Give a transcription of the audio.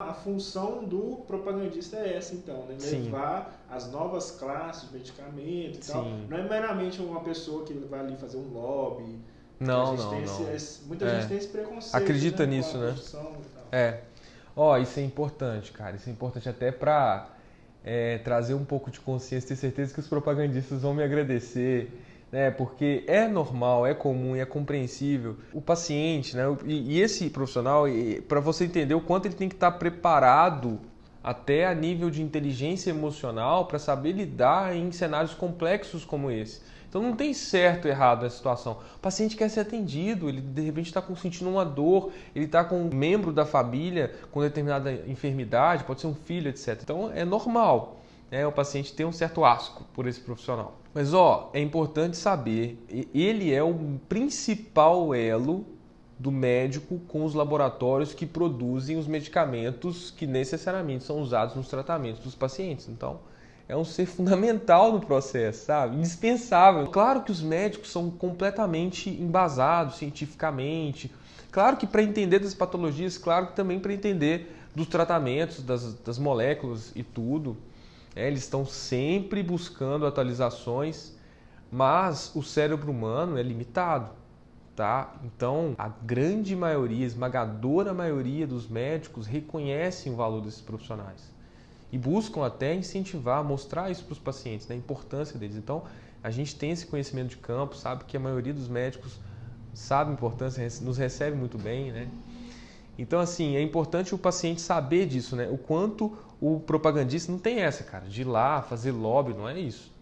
a função do propagandista é essa, então, né? Sim. Levar as novas classes de medicamento e tal. Sim. Não é meramente uma pessoa que vai ali fazer um lobby. Não, não, não. esse- muita É. gente tem esse preconceito. Acredita né, nisso, né? É. Ó, isso é importante, cara. Isso é importante até pra é, trazer um pouco de consciência, ter certeza que os propagandistas vão me agradecer, né? Porque é normal, é comum e é compreensível. O paciente, né? E, esse profissional, para você entender o quanto ele tem que estar preparado até a nível de inteligência emocional para saber lidar em cenários complexos como esse. Então não tem certo e errado nessa situação. O paciente quer ser atendido, ele de repente está sentindo uma dor, ele está com um membro da família com determinada enfermidade, pode ser um filho, etc. Então é normal né, o paciente ter um certo asco por esse profissional. Mas ó, é importante saber, ele é o principal elo do médico com os laboratórios que produzem os medicamentos que necessariamente são usados nos tratamentos dos pacientes. Então, é um ser fundamental no processo, sabe? Indispensável. Claro que os médicos são completamente embasados cientificamente. Claro que para entender das patologias, claro que também para entender dos tratamentos, das, das moléculas e tudo. É, eles estão sempre buscando atualizações, mas o cérebro humano é limitado tá? Então, a grande maioria, esmagadora maioria dos médicos reconhecem o valor desses profissionais e buscam até incentivar, mostrar isso para os pacientes, né? a importância deles. Então, a gente tem esse conhecimento de campo, sabe que a maioria dos médicos sabe a importância, nos recebe muito bem, né? Então, assim, é importante o paciente saber disso, né? O quanto o propagandista não tem essa, cara, de ir lá fazer lobby, não é isso.